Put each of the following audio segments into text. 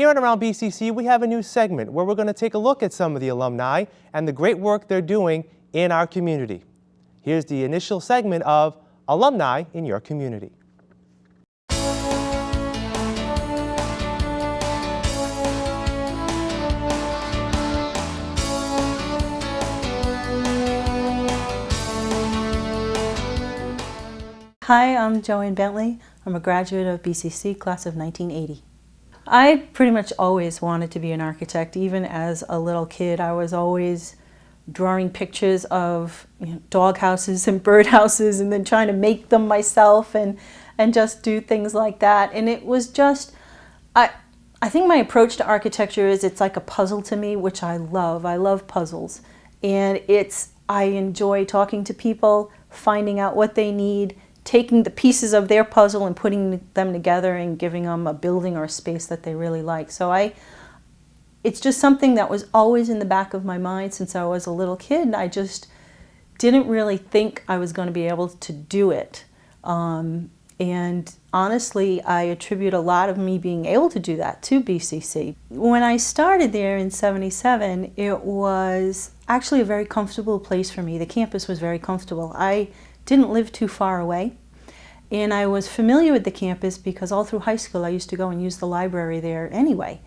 Here on Around BCC, we have a new segment where we're going to take a look at some of the alumni and the great work they're doing in our community. Here's the initial segment of Alumni in Your Community. Hi, I'm Joanne Bentley. I'm a graduate of BCC, class of 1980. I pretty much always wanted to be an architect. Even as a little kid, I was always drawing pictures of you know, dog houses and bird houses and then trying to make them myself and, and just do things like that. And it was just, I, I think my approach to architecture is it's like a puzzle to me, which I love. I love puzzles. And it's, I enjoy talking to people, finding out what they need, taking the pieces of their puzzle and putting them together and giving them a building or a space that they really like. So I, it's just something that was always in the back of my mind since I was a little kid. I just didn't really think I was going to be able to do it. Um, and honestly, I attribute a lot of me being able to do that to BCC. When I started there in 77, it was actually a very comfortable place for me. The campus was very comfortable. I didn't live too far away. And I was familiar with the campus because all through high school I used to go and use the library there anyway.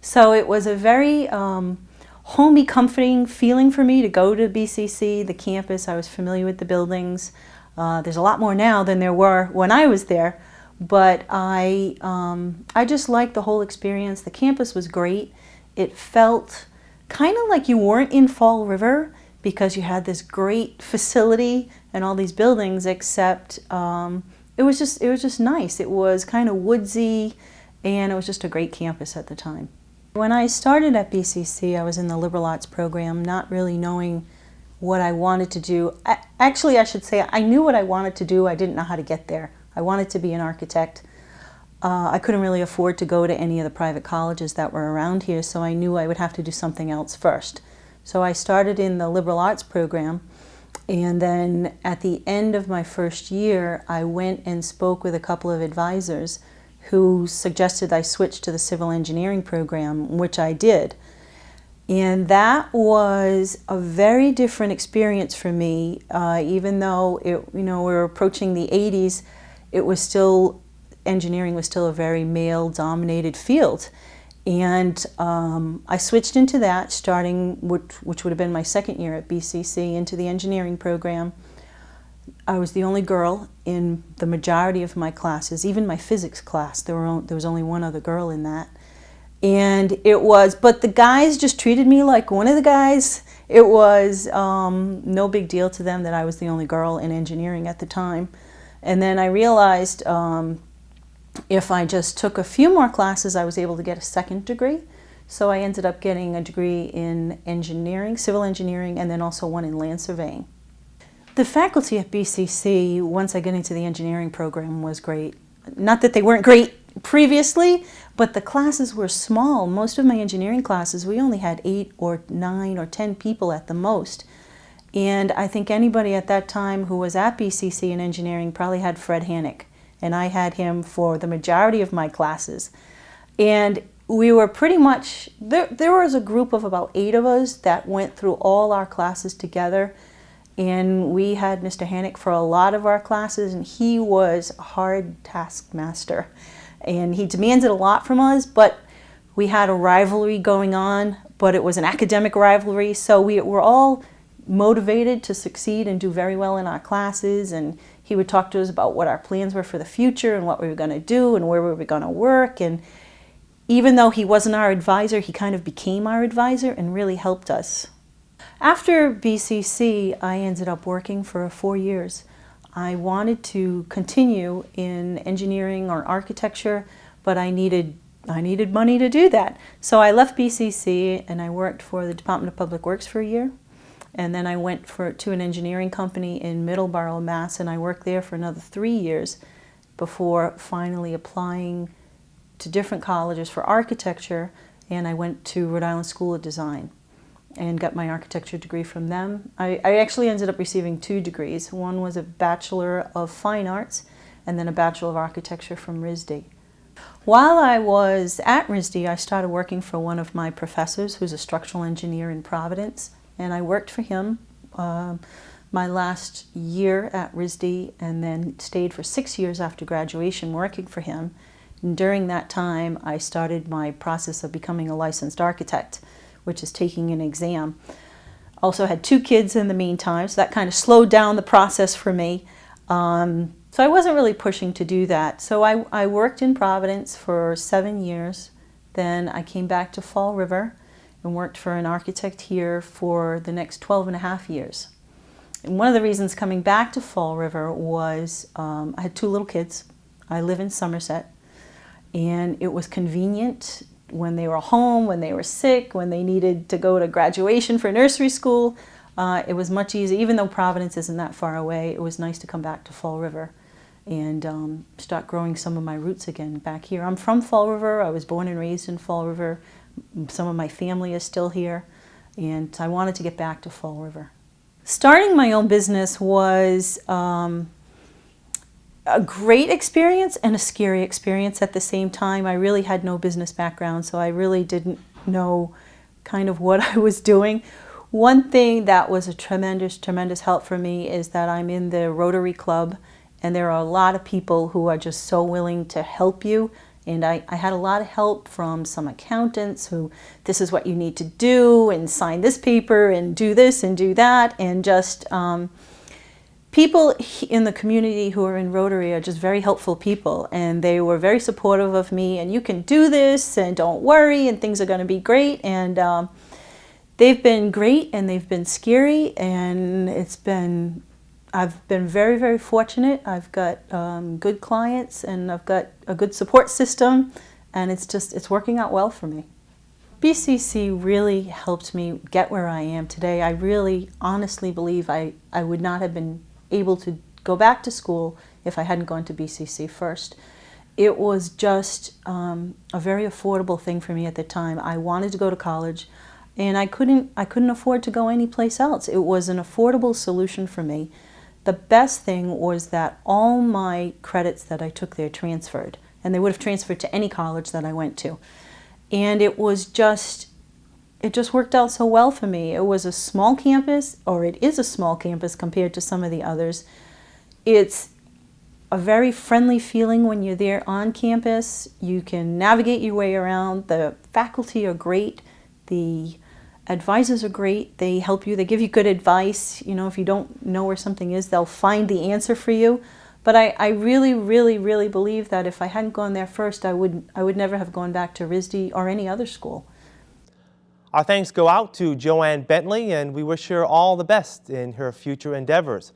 So it was a very um, homey, comforting feeling for me to go to BCC, the campus. I was familiar with the buildings. Uh, there's a lot more now than there were when I was there, but I, um, I just liked the whole experience. The campus was great. It felt kind of like you weren't in Fall River because you had this great facility and all these buildings, except um, it was just it was just nice. It was kind of woodsy, and it was just a great campus at the time. When I started at BCC, I was in the liberal arts program, not really knowing what I wanted to do. I, actually, I should say I knew what I wanted to do. I didn't know how to get there. I wanted to be an architect. Uh, I couldn't really afford to go to any of the private colleges that were around here, so I knew I would have to do something else first. So I started in the liberal arts program and then at the end of my first year I went and spoke with a couple of advisors who suggested I switch to the civil engineering program, which I did. And that was a very different experience for me, uh, even though it, you know, we were approaching the 80s, it was still, engineering was still a very male-dominated field. And um, I switched into that starting, which, which would have been my second year at BCC, into the engineering program. I was the only girl in the majority of my classes, even my physics class. There, were, there was only one other girl in that. And it was, but the guys just treated me like one of the guys. It was um, no big deal to them that I was the only girl in engineering at the time. And then I realized um, if I just took a few more classes, I was able to get a second degree. So I ended up getting a degree in engineering, civil engineering, and then also one in land surveying. The faculty at BCC, once I got into the engineering program, was great. Not that they weren't great previously, but the classes were small. Most of my engineering classes, we only had eight or nine or ten people at the most. And I think anybody at that time who was at BCC in engineering probably had Fred Hannock and I had him for the majority of my classes. And we were pretty much, there, there was a group of about eight of us that went through all our classes together. And we had Mr. Hannock for a lot of our classes, and he was a hard taskmaster. And he demanded a lot from us, but we had a rivalry going on, but it was an academic rivalry, so we were all motivated to succeed and do very well in our classes and he would talk to us about what our plans were for the future and what we were going to do and where we were going to work and even though he wasn't our advisor he kind of became our advisor and really helped us. After BCC I ended up working for four years. I wanted to continue in engineering or architecture but I needed I needed money to do that. So I left BCC and I worked for the Department of Public Works for a year. And then I went for, to an engineering company in Middleborough, Mass, and I worked there for another three years before finally applying to different colleges for architecture. And I went to Rhode Island School of Design and got my architecture degree from them. I, I actually ended up receiving two degrees. One was a Bachelor of Fine Arts and then a Bachelor of Architecture from RISD. While I was at RISD, I started working for one of my professors who's a structural engineer in Providence, and I worked for him um, my last year at RISD and then stayed for six years after graduation working for him. And during that time, I started my process of becoming a licensed architect, which is taking an exam. Also had two kids in the meantime, so that kind of slowed down the process for me. Um, so I wasn't really pushing to do that. So I, I worked in Providence for seven years. Then I came back to Fall River and worked for an architect here for the next 12 and a half years. And one of the reasons coming back to Fall River was um, I had two little kids. I live in Somerset. And it was convenient when they were home, when they were sick, when they needed to go to graduation for nursery school. Uh, it was much easier, even though Providence isn't that far away, it was nice to come back to Fall River and um, start growing some of my roots again back here. I'm from Fall River. I was born and raised in Fall River. Some of my family is still here, and I wanted to get back to Fall River. Starting my own business was um, a great experience and a scary experience at the same time. I really had no business background, so I really didn't know kind of what I was doing. One thing that was a tremendous, tremendous help for me is that I'm in the Rotary Club, and there are a lot of people who are just so willing to help you and I, I, had a lot of help from some accountants who, this is what you need to do, and sign this paper, and do this, and do that, and just um, people in the community who are in Rotary are just very helpful people, and they were very supportive of me, and you can do this, and don't worry, and things are going to be great, and um, they've been great, and they've been scary, and it's been I've been very, very fortunate. I've got um, good clients and I've got a good support system and it's just, it's working out well for me. BCC really helped me get where I am today. I really honestly believe I, I would not have been able to go back to school if I hadn't gone to BCC first. It was just um, a very affordable thing for me at the time. I wanted to go to college and I couldn't, I couldn't afford to go anyplace else. It was an affordable solution for me. The best thing was that all my credits that I took there transferred, and they would have transferred to any college that I went to. And it was just, it just worked out so well for me. It was a small campus, or it is a small campus compared to some of the others. It's a very friendly feeling when you're there on campus. You can navigate your way around. The faculty are great. The Advisors are great. They help you. They give you good advice. You know, if you don't know where something is, they'll find the answer for you. But I, I really, really, really believe that if I hadn't gone there first, I would, I would never have gone back to RISD or any other school. Our thanks go out to Joanne Bentley, and we wish her all the best in her future endeavors.